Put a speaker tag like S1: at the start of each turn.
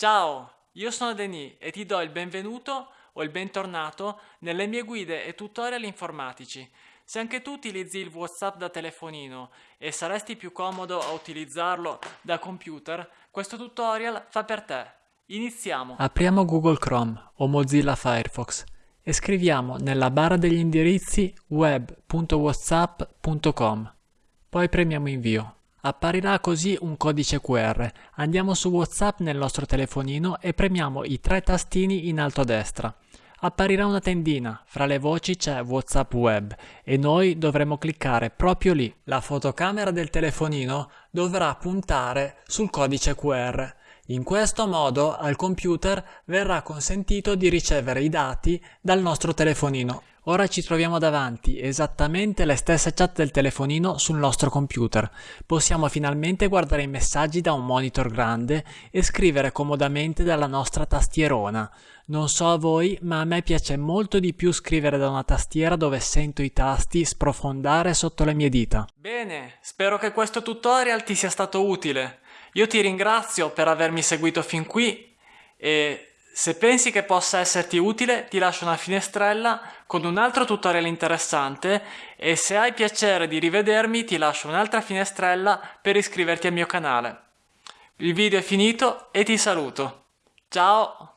S1: Ciao, io sono Denis e ti do il benvenuto o il bentornato nelle mie guide e tutorial informatici. Se anche tu utilizzi il WhatsApp da telefonino e saresti più comodo a utilizzarlo da computer, questo tutorial fa per te. Iniziamo!
S2: Apriamo Google Chrome o Mozilla Firefox e scriviamo nella barra degli indirizzi web.whatsapp.com. Poi premiamo invio. Apparirà così un codice QR. Andiamo su WhatsApp nel nostro telefonino e premiamo i tre tastini in alto a destra. Apparirà una tendina, fra le voci c'è WhatsApp Web e noi dovremo cliccare proprio lì. La fotocamera del telefonino dovrà puntare sul codice QR. In questo modo al computer verrà consentito di ricevere i dati dal nostro telefonino. Ora ci troviamo davanti esattamente le stesse chat del telefonino sul nostro computer. Possiamo finalmente guardare i messaggi da un monitor grande e scrivere comodamente dalla nostra tastierona. Non so a voi, ma a me piace molto di più scrivere da una tastiera dove sento i tasti sprofondare sotto le mie dita.
S1: Bene, spero che questo tutorial ti sia stato utile. Io ti ringrazio per avermi seguito fin qui e se pensi che possa esserti utile ti lascio una finestrella con un altro tutorial interessante e se hai piacere di rivedermi ti lascio un'altra finestrella per iscriverti al mio canale. Il video è finito e ti saluto. Ciao!